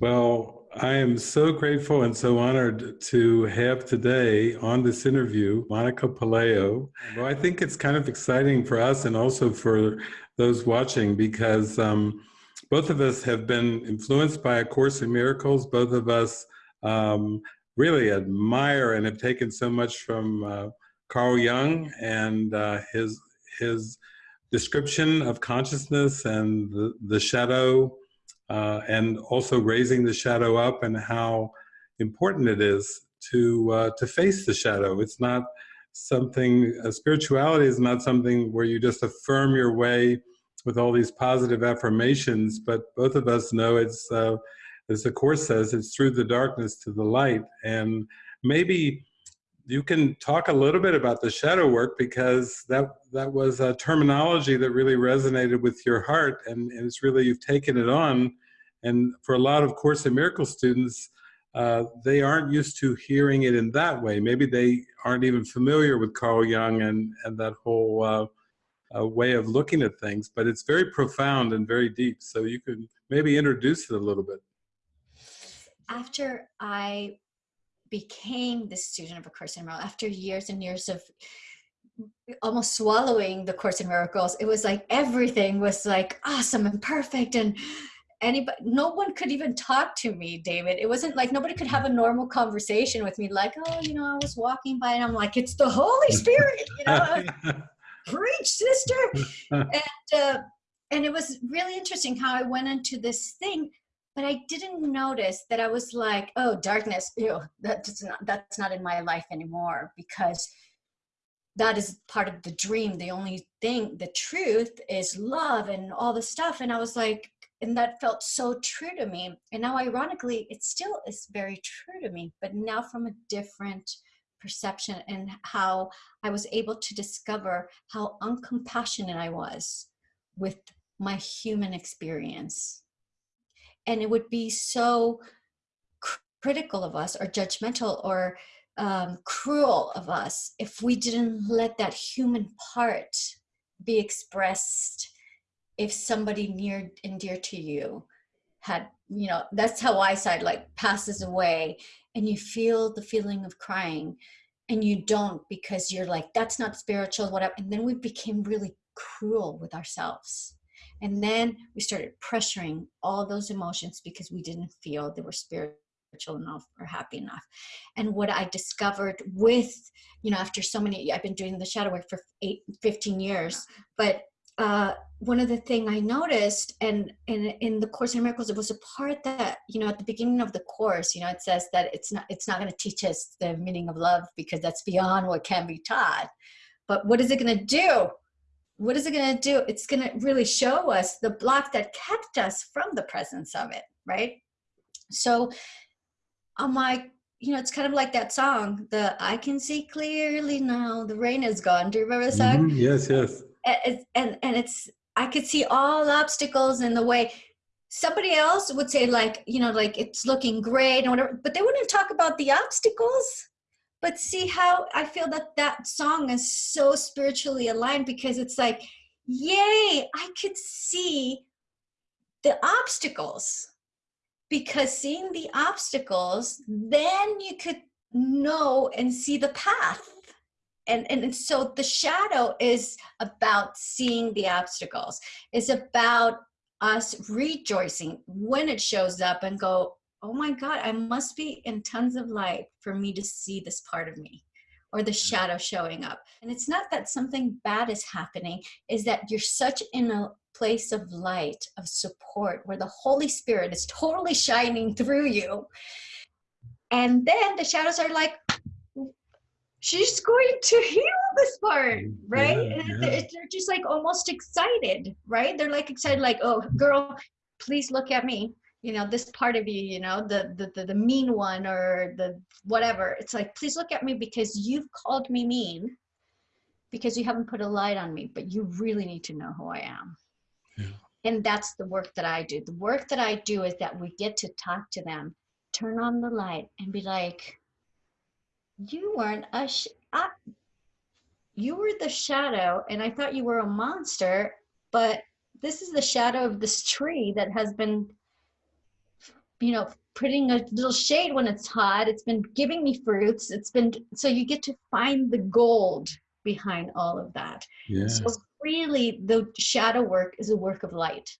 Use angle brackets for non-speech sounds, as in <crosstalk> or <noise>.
Well, I am so grateful and so honored to have today on this interview Monica Puleo. Well, I think it's kind of exciting for us and also for those watching because um, both of us have been influenced by A Course in Miracles. Both of us um, really admire and have taken so much from uh, Carl Jung and uh, his his description of consciousness and the, the shadow uh, and also raising the shadow up and how important it is to uh, to face the shadow. It's not something, uh, spirituality is not something where you just affirm your way with all these positive affirmations, but both of us know it's, uh, as the Course says, it's through the darkness to the light. And maybe you can talk a little bit about the shadow work because that that was a terminology that really resonated with your heart and, and it's really you've taken it on. And for a lot of course in miracle students uh, they aren't used to hearing it in that way. Maybe they aren't even familiar with carl jung and and that whole uh, uh, way of looking at things but it's very profound and very deep. So you could maybe introduce it a little bit. After i became the student of A Course in Miracles. After years and years of almost swallowing the Course in Miracles. It was like everything was like awesome and perfect and anybody no one could even talk to me david. It wasn't like nobody could have a normal conversation with me like oh you know i was walking by and i'm like it's the holy <laughs> spirit you know <laughs> preach sister. <laughs> And uh, and it was really interesting how i went into this thing but I didn't notice that I was like, oh, darkness, ew, that's not, that's not in my life anymore because that is part of the dream. The only thing, the truth is love and all the stuff. And I was like, and that felt so true to me. And now ironically, it still is very true to me, but now from a different perception and how I was able to discover how uncompassionate I was with my human experience and it would be so critical of us or judgmental or um, cruel of us if we didn't let that human part be expressed if somebody near and dear to you had you know that's how i said like passes away and you feel the feeling of crying and you don't because you're like that's not spiritual whatever and then we became really cruel with ourselves and then we started pressuring all those emotions because we didn't feel they were spiritual enough or happy enough. And what I discovered with, you know, after so many, I've been doing the shadow work for eight, 15 years, but uh, one of the thing I noticed, and in, in the Course in Miracles, it was a part that you know at the beginning of the course, you know, it says that it's not it's not going to teach us the meaning of love because that's beyond what can be taught. But what is it going to do? What is it going to do? It's going to really show us the block that kept us from the presence of it, right? So I'm like, you know, it's kind of like that song, the I can see clearly now, the rain is gone. Do you remember the song? Mm -hmm. Yes, yes. And, and, and it's, I could see all obstacles in the way. Somebody else would say like, you know, like it's looking great and whatever, but they wouldn't talk about the obstacles but see how I feel that that song is so spiritually aligned because it's like, yay, I could see the obstacles. Because seeing the obstacles, then you could know and see the path. And, and so the shadow is about seeing the obstacles. It's about us rejoicing when it shows up and go, oh my God, I must be in tons of light for me to see this part of me or the mm. shadow showing up. And it's not that something bad is happening, is that you're such in a place of light, of support, where the Holy Spirit is totally shining through you. And then the shadows are like, she's going to heal this part, right? Yeah, yeah. They're just like almost excited, right? They're like excited, like, oh, girl, please look at me you know this part of you you know the, the the the, mean one or the whatever. It's like please look at me because you've called me mean because you haven't put a light on me but you really need to know who i am. Yeah. and that's the work that i do. The work that i do is that we get to talk to them turn on the light and be like you weren't a sh- I, you were the shadow and i thought you were a monster but this is the shadow of this tree that has been you know, putting a little shade when it's hot. It's been giving me fruits. It's been, so you get to find the gold behind all of that. Yeah. So really the shadow work is a work of light.